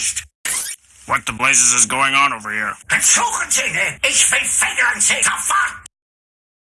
Christ! What the blazes is going on over here? Entschuldigen Sie, ich will Federn auf